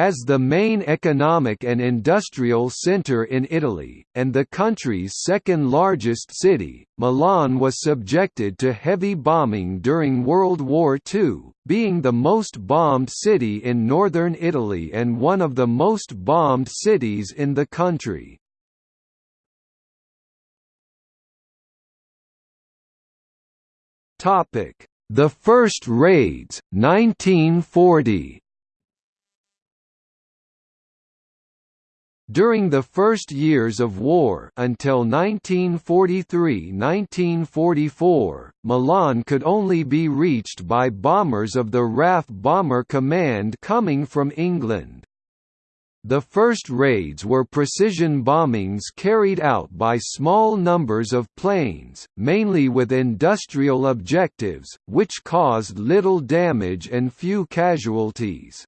As the main economic and industrial centre in Italy, and the country's second-largest city, Milan was subjected to heavy bombing during World War II, being the most bombed city in northern Italy and one of the most bombed cities in the country. The first raids, 1940 During the first years of war until 1943–1944, Milan could only be reached by bombers of the RAF Bomber Command coming from England. The first raids were precision bombings carried out by small numbers of planes, mainly with industrial objectives, which caused little damage and few casualties.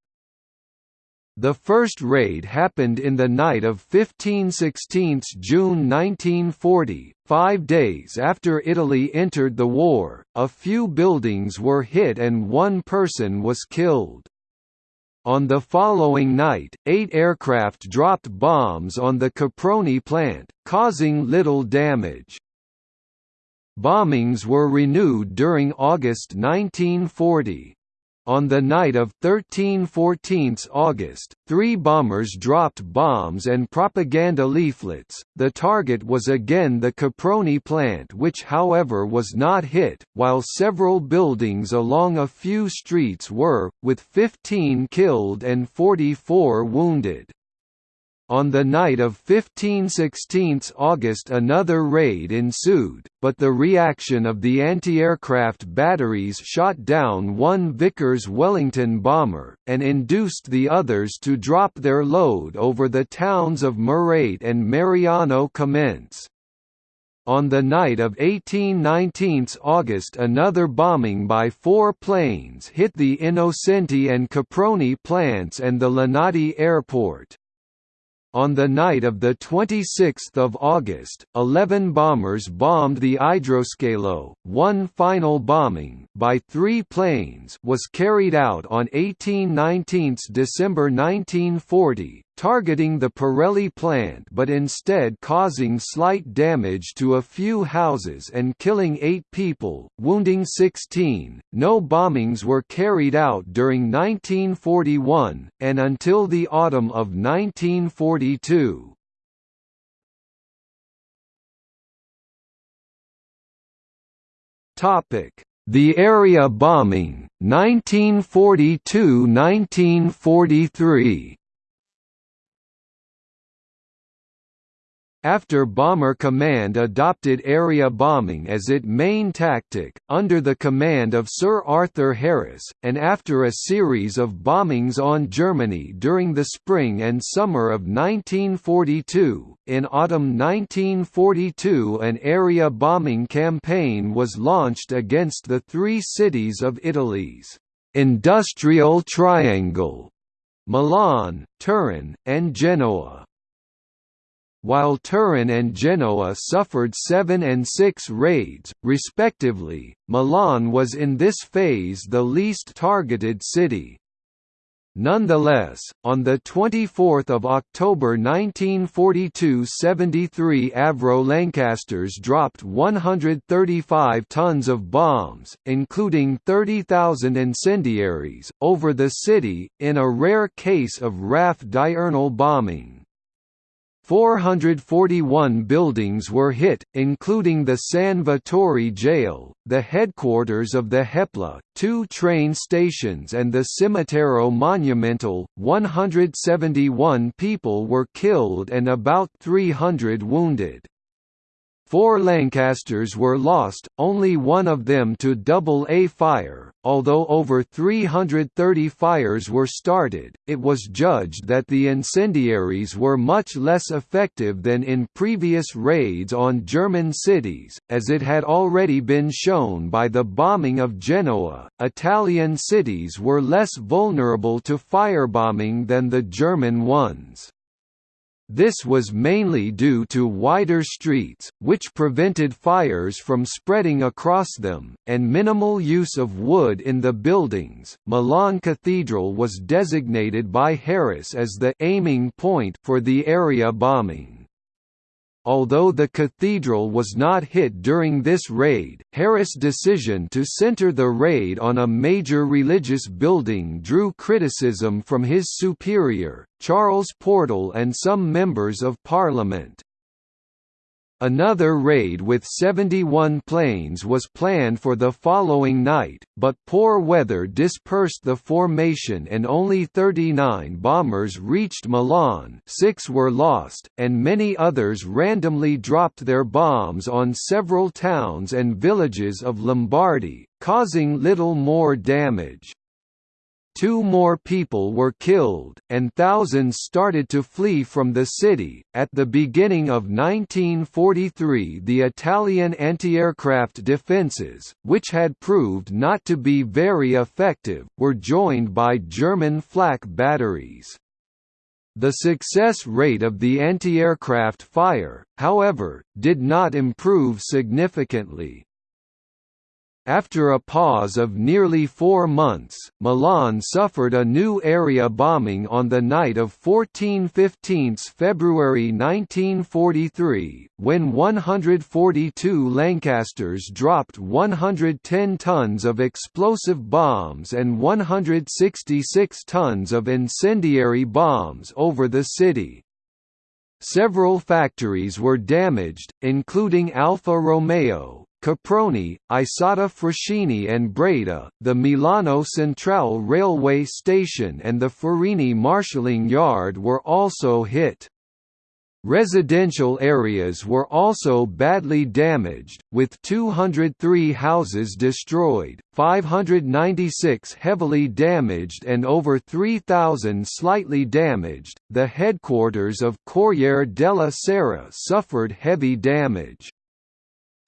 The first raid happened in the night of 15–16 June 1940, five days after Italy entered the war, a few buildings were hit and one person was killed. On the following night, eight aircraft dropped bombs on the Caproni plant, causing little damage. Bombings were renewed during August 1940. On the night of 13–14 August, three bombers dropped bombs and propaganda leaflets. The target was again the Caproni plant, which, however, was not hit, while several buildings along a few streets were, with 15 killed and 44 wounded. On the night of 15–16 August another raid ensued, but the reaction of the anti-aircraft batteries shot down one Vickers Wellington bomber, and induced the others to drop their load over the towns of Merate and Mariano Comense. On the night of 18–19 August another bombing by four planes hit the Innocenti and Caproni plants and the Linate airport. On the night of 26 August, 11 bombers bombed the Idroscalo. One final bombing by three planes was carried out on 18–19 December 1940, targeting the Pirelli plant but instead causing slight damage to a few houses and killing eight people, wounding 16. No bombings were carried out during 1941, and until the autumn of 1942. The area bombing, 1942–1943 After Bomber Command adopted area bombing as its main tactic, under the command of Sir Arthur Harris, and after a series of bombings on Germany during the spring and summer of 1942, in autumn 1942 an area bombing campaign was launched against the three cities of Italy's «industrial triangle» Milan, Turin, and Genoa. While Turin and Genoa suffered seven and six raids, respectively, Milan was in this phase the least targeted city. Nonetheless, on 24 October 1942 73 Avro Lancasters dropped 135 tons of bombs, including 30,000 incendiaries, over the city, in a rare case of RAF diurnal bombing. 441 buildings were hit, including the San Vittore jail, the headquarters of the Hepla, two train stations and the Cimitero Monumentale. 171 people were killed and about 300 wounded. Four Lancasters were lost, only one of them to double-A fire. Although over 330 fires were started, it was judged that the incendiaries were much less effective than in previous raids on German cities, as it had already been shown by the bombing of Genoa. Italian cities were less vulnerable to firebombing than the German ones. This was mainly due to wider streets, which prevented fires from spreading across them, and minimal use of wood in the buildings. Milan Cathedral was designated by Harris as the aiming point for the area bombing. Although the cathedral was not hit during this raid, Harris' decision to center the raid on a major religious building drew criticism from his superior, Charles Portal and some members of parliament. Another raid with 71 planes was planned for the following night, but poor weather dispersed the formation and only 39 bombers reached Milan six were lost, and many others randomly dropped their bombs on several towns and villages of Lombardy, causing little more damage. Two more people were killed, and thousands started to flee from the city. At the beginning of 1943, the Italian anti-aircraft defences, which had proved not to be very effective, were joined by German flak batteries. The success rate of the anti-aircraft fire, however, did not improve significantly. After a pause of nearly four months, Milan suffered a new area bombing on the night of 14–15 February 1943, when 142 Lancasters dropped 110 tons of explosive bombs and 166 tons of incendiary bombs over the city. Several factories were damaged, including Alfa Romeo, Caproni, Isotta Fraschini and Breda, the Milano Centrale railway station and the Farini marshalling yard were also hit. Residential areas were also badly damaged, with 203 houses destroyed, 596 heavily damaged, and over 3,000 slightly damaged. The headquarters of Corriere della Sera suffered heavy damage.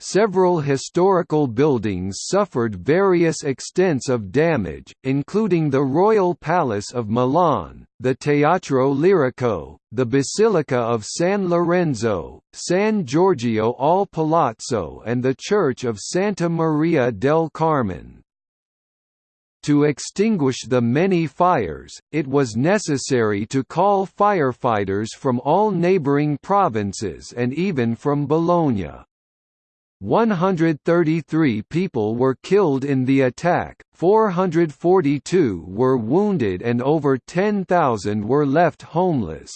Several historical buildings suffered various extents of damage, including the Royal Palace of Milan, the Teatro Lirico, the Basilica of San Lorenzo, San Giorgio al Palazzo and the Church of Santa Maria del Carmine. To extinguish the many fires, it was necessary to call firefighters from all neighboring provinces and even from Bologna. 133 people were killed in the attack, 442 were wounded and over 10,000 were left homeless.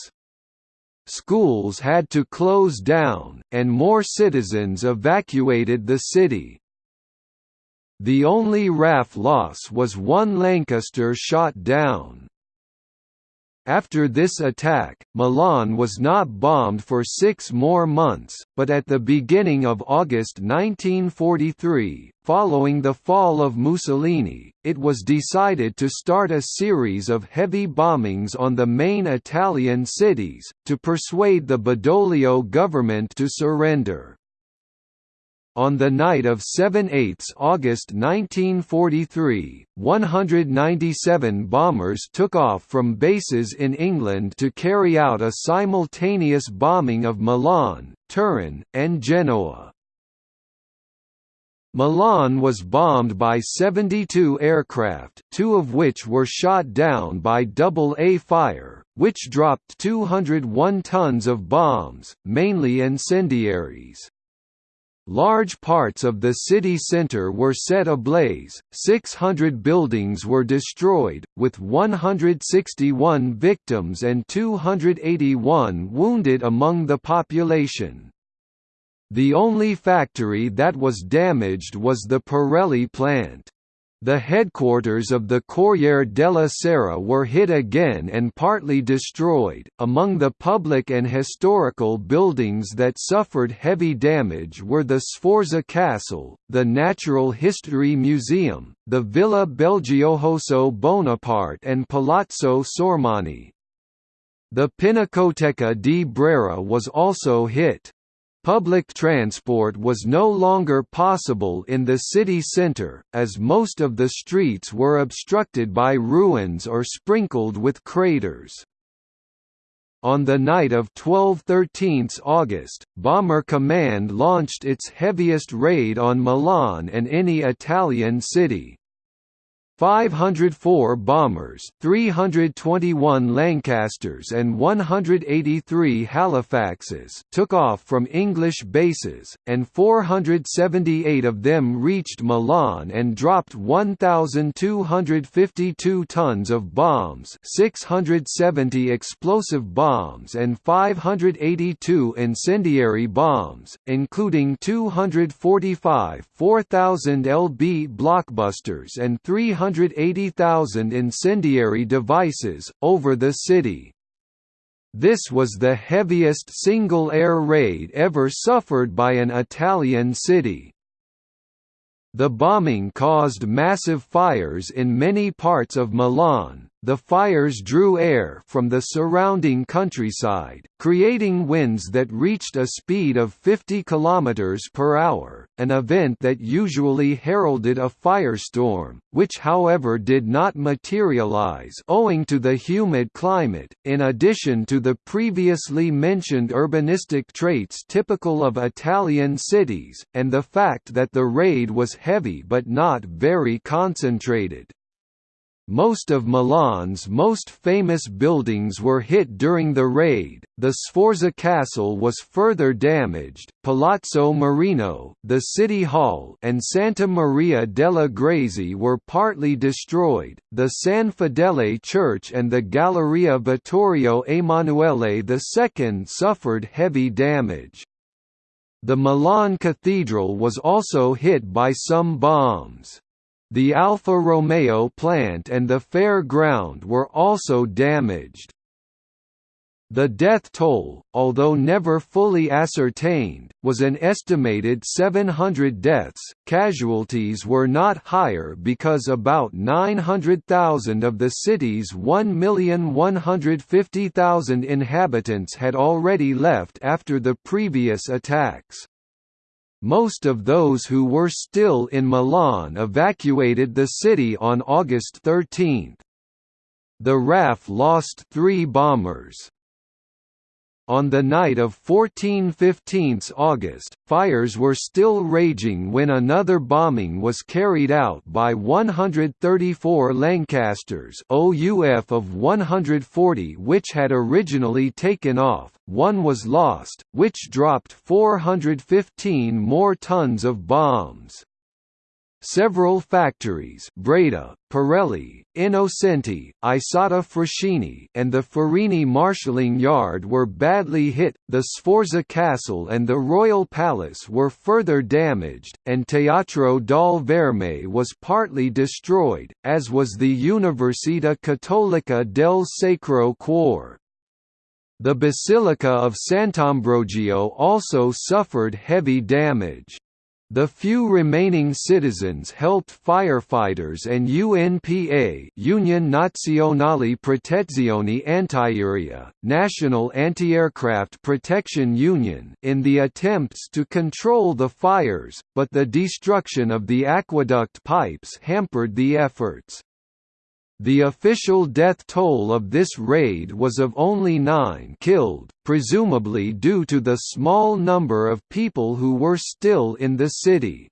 Schools had to close down, and more citizens evacuated the city. The only RAF loss was one Lancaster shot down. After this attack, Milan was not bombed for six more months, but at the beginning of August 1943, following the fall of Mussolini, it was decided to start a series of heavy bombings on the main Italian cities, to persuade the Badoglio government to surrender. On the night of 7–8 August 1943, 197 bombers took off from bases in England to carry out a simultaneous bombing of Milan, Turin, and Genoa. Milan was bombed by 72 aircraft, two of which were shot down by Double-A fire, which dropped 201 tons of bombs, mainly incendiaries. Large parts of the city centre were set ablaze, 600 buildings were destroyed, with 161 victims and 281 wounded among the population. The only factory that was damaged was the Pirelli plant. The headquarters of the Corriere della Sera were hit again and partly destroyed. Among the public and historical buildings that suffered heavy damage were the Sforza Castle, the Natural History Museum, the Villa Belgiojoso Bonaparte, and Palazzo Sormani. The Pinacoteca di Brera was also hit. Public transport was no longer possible in the city centre, as most of the streets were obstructed by ruins or sprinkled with craters. On the night of 12–13 August, Bomber Command launched its heaviest raid on Milan and any Italian city. 504 bombers, 321 Lancasters and 183 Halifaxes took off from English bases, and 478 of them reached Milan and dropped 1,252 tons of bombs 670 explosive bombs and 582 incendiary bombs, including 245 4,000 lb blockbusters and 300 180,000 incendiary devices, over the city. This was the heaviest single air raid ever suffered by an Italian city. The bombing caused massive fires in many parts of Milan, the fires drew air from the surrounding countryside, creating winds that reached a speed of 50 km per hour, an event that usually heralded a firestorm, which however did not materialize owing to the humid climate, in addition to the previously mentioned urbanistic traits typical of Italian cities, and the fact that the raid was heavy but not very concentrated. Most of Milan's most famous buildings were hit during the raid. The Sforza Castle was further damaged, Palazzo Marino, the City Hall, and Santa Maria delle Grazie were partly destroyed. The San Fedele Church and the Galleria Vittorio Emanuele II suffered heavy damage. The Milan Cathedral was also hit by some bombs. The Alfa Romeo plant and the fair ground were also damaged. The death toll, although never fully ascertained, was an estimated 700 deaths. Casualties were not higher because about 900,000 of the city's 1,150,000 inhabitants had already left after the previous attacks. Most of those who were still in Milan evacuated the city on August 13. The RAF lost three bombers. On the night of 14–15 August, fires were still raging when another bombing was carried out by 134 Lancasters OUF of 140 which had originally taken off, one was lost, which dropped 415 more tons of bombs. Several factories Breda, Pirelli, Innocenti, Isotta Fraschini and the Farini marshalling yard were badly hit, the Sforza Castle and the Royal Palace were further damaged, and Teatro dal Verme was partly destroyed, as was the Università Cattolica del Sacro Cuore. The Basilica of Sant'Ambrogio also suffered heavy damage. The few remaining citizens helped firefighters and UNPA Unione Nazionale Protezione Antiaerea, National Anti-Aircraft Protection Union in the attempts to control the fires, but the destruction of the aqueduct pipes hampered the efforts. The official death toll of this raid was of only nine killed, presumably due to the small number of people who were still in the city.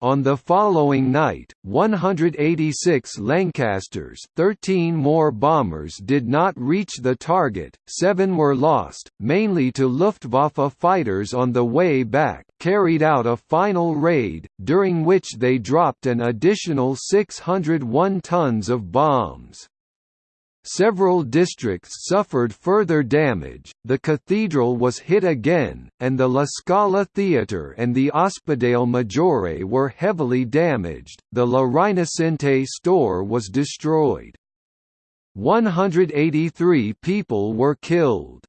On the following night, 186 Lancasters 13 more bombers did not reach the target, seven were lost, mainly to Luftwaffe fighters on the way back, carried out a final raid, during which they dropped an additional 601 tons of bombs. Several districts suffered further damage, the cathedral was hit again, and the La Scala Theatre and the Ospedale Maggiore were heavily damaged, the La Rinascente store was destroyed. 183 people were killed.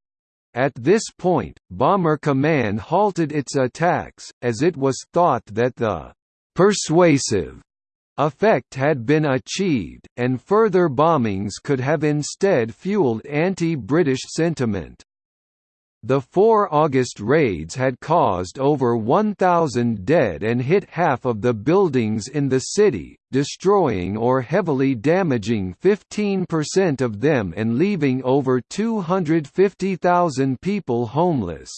At this point, Bomber Command halted its attacks, as it was thought that the «persuasive» effect had been achieved, and further bombings could have instead fueled anti-British sentiment. The four August raids had caused over 1,000 dead and hit half of the buildings in the city, destroying or heavily damaging 15% of them and leaving over 250,000 people homeless.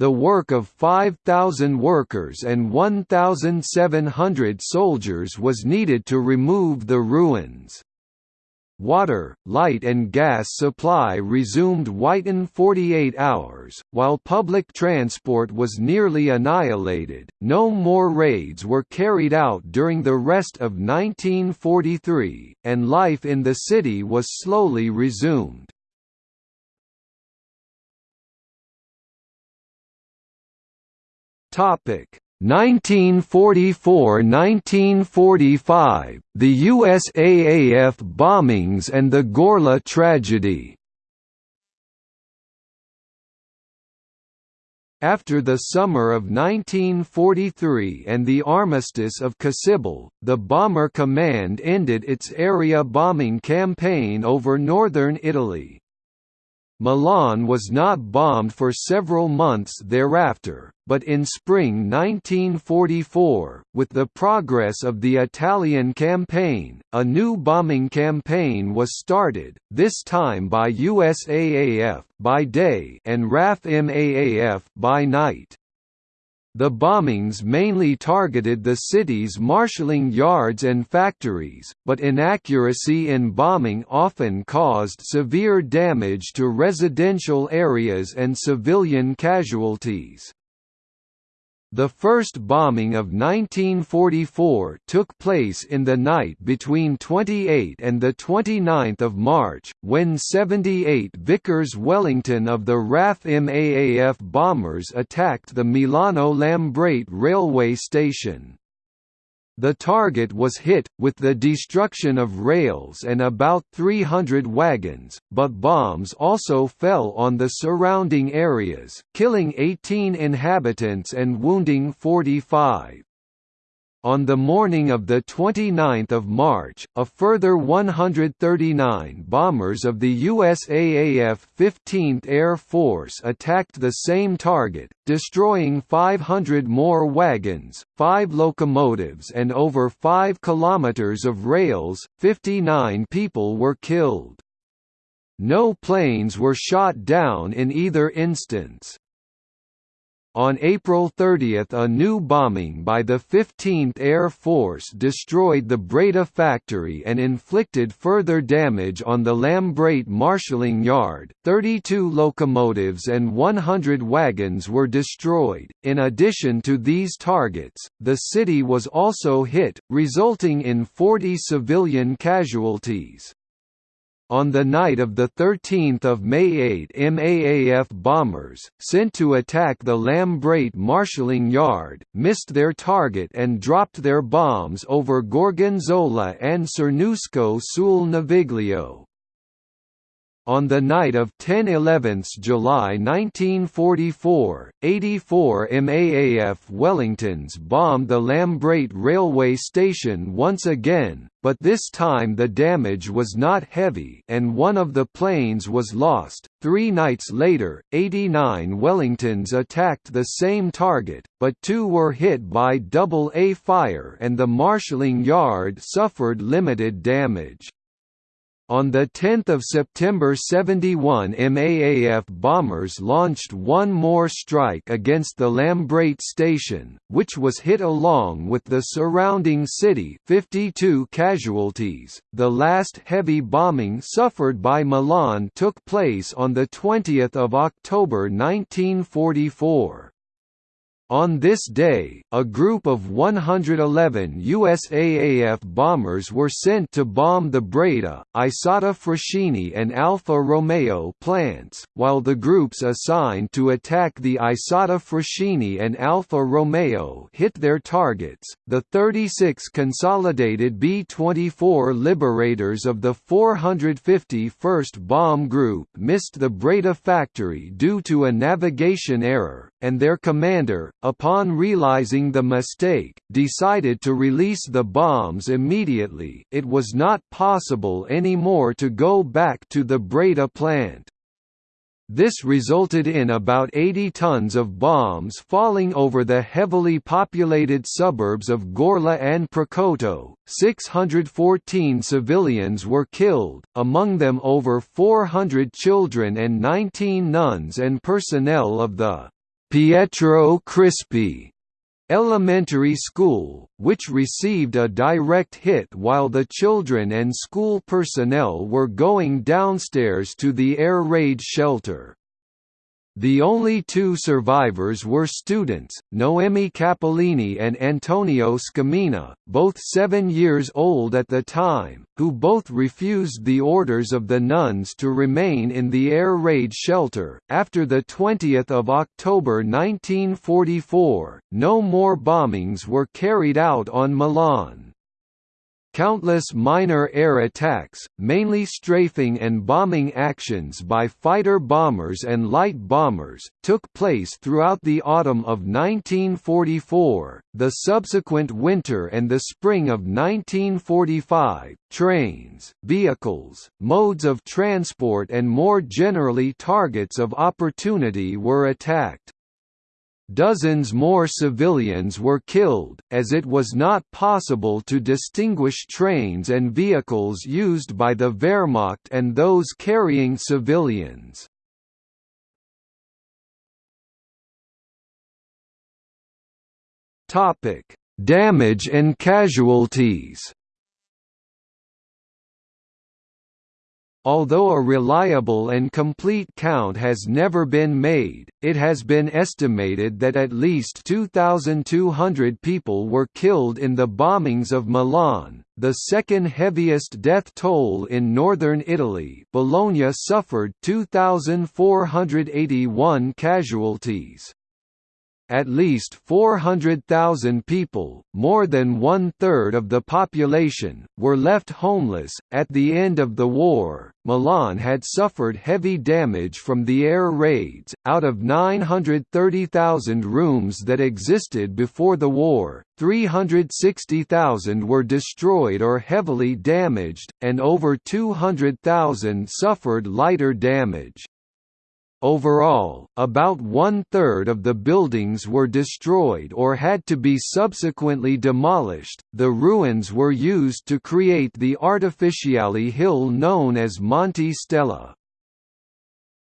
The work of 5,000 workers and 1,700 soldiers was needed to remove the ruins. Water, light and gas supply resumed within 48 hours, while public transport was nearly annihilated. No more raids were carried out during the rest of 1943, and life in the city was slowly resumed. Topic 1944–1945, the USAAF bombings and the Gorla tragedy After the summer of 1943 and the armistice of Cassibile, the Bomber Command ended its area bombing campaign over northern Italy. Milan was not bombed for several months thereafter, but in spring 1944, with the progress of the Italian campaign, a new bombing campaign was started, this time by USAAF by day and RAF MAAF by night. The bombings mainly targeted the city's marshalling yards and factories, but inaccuracy in bombing often caused severe damage to residential areas and civilian casualties. The first bombing of 1944 took place in the night between 28 and 29 March, when 78 Vickers Wellington of the RAF MAAF bombers attacked the Milano Lambrate railway station. The target was hit, with the destruction of rails and about 300 wagons, but bombs also fell on the surrounding areas, killing 18 inhabitants and wounding 45. On the morning of 29 March, a further 139 bombers of the USAAF 15th Air Force attacked the same target, destroying 500 more wagons, 5 locomotives and over 5 kilometers of rails, 59 people were killed. No planes were shot down in either instance. On April 30 a new bombing by the 15th Air Force destroyed the Breda factory and inflicted further damage on the Lambrate marshalling yard. 32 locomotives and 100 wagons were destroyed. In addition to these targets, the city was also hit, resulting in 40 civilian casualties. On the night of 13 May 8 MAAF bombers, sent to attack the Lambrate marshalling yard, missed their target and dropped their bombs over Gorgonzola and Cernusco sul Naviglio. On the night of 10–11 July 1944, 84 MAAF Wellingtons bombed the Lambrate railway station once again, but this time the damage was not heavy and one of the planes was lost. Three nights later, 89 Wellingtons attacked the same target, but two were hit by double A fire and the marshalling yard suffered limited damage. On 10 September 71 MAAF bombers launched one more strike against the Lambrate station, which was hit along with the surrounding city 52 casualties. The last heavy bombing suffered by Milan took place on 20 October 1944. On this day, a group of 111 USAAF bombers were sent to bomb the Breda, Isotta Fraschini and Alfa Romeo plants, while the groups assigned to attack the Isotta Fraschini and Alfa Romeo hit their targets. The 36 consolidated B-24 Liberators of the 451st Bomb Group missed the Breda factory due to a navigation error, and their commander, upon realizing the mistake, decided to release the bombs immediately it was not possible anymore to go back to the Breda plant. This resulted in about 80 tons of bombs falling over the heavily populated suburbs of Gorla and Precotto. 614 civilians were killed, among them over 400 children and 19 nuns and personnel of the Pietro Crispi elementary school, which received a direct hit while the children and school personnel were going downstairs to the air raid shelter. The only two survivors were students, Noemi Cappellini and Antonio Scamina, both seven years old at the time, who both refused the orders of the nuns to remain in the air raid shelter. After 20 October 1944, no more bombings were carried out on Milan. Countless minor air attacks, mainly strafing and bombing actions by fighter bombers and light bombers, took place throughout the autumn of 1944, the subsequent winter and the spring of 1945. Trains, vehicles, modes of transport and more generally targets of opportunity were attacked. Dozens more civilians were killed, as it was not possible to distinguish trains and vehicles used by the Wehrmacht and those carrying civilians. Damage and casualties Although a reliable and complete count has never been made, it has been estimated that at least 2,200 people were killed in the bombings of Milan, the second heaviest death toll in northern Italy. Bologna suffered 2,481 casualties at least 400,000 people, more than one-third of the population, were left homeless. At the end of the war, Milan had suffered heavy damage from the air raids. Out of 930,000 rooms that existed before the war, 360,000 were destroyed or heavily damaged, and over 200,000 suffered lighter damage. Overall, about one-third of the buildings were destroyed or had to be subsequently demolished. The ruins were used to create the artificially hill known as Monte Stella.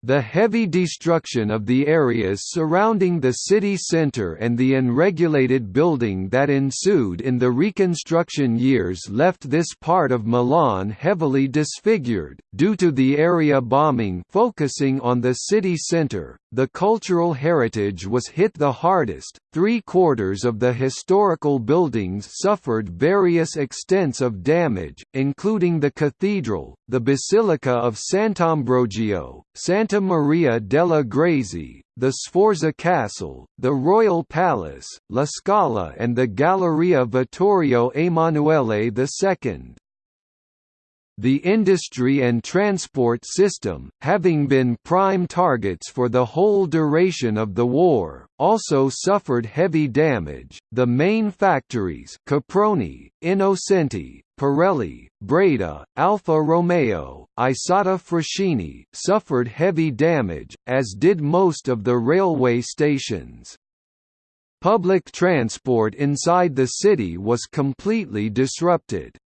The heavy destruction of the areas surrounding the city centre and the unregulated building that ensued in the Reconstruction years left this part of Milan heavily disfigured. Due to the area bombing focusing on the city centre, the cultural heritage was hit the hardest. Three quarters of the historical buildings suffered various extents of damage, including the cathedral, the Basilica of Sant'Ambrogio, Santa Maria delle Grazie, the Sforza Castle, the Royal Palace, La Scala and the Galleria Vittorio Emanuele II. The industry and transport system, having been prime targets for the whole duration of the war, also suffered heavy damage. The main factories, Caproni, Innocenti, Pirelli, Breda, Alfa Romeo, Isotta Fraschini, suffered heavy damage, as did most of the railway stations. Public transport inside the city was completely disrupted.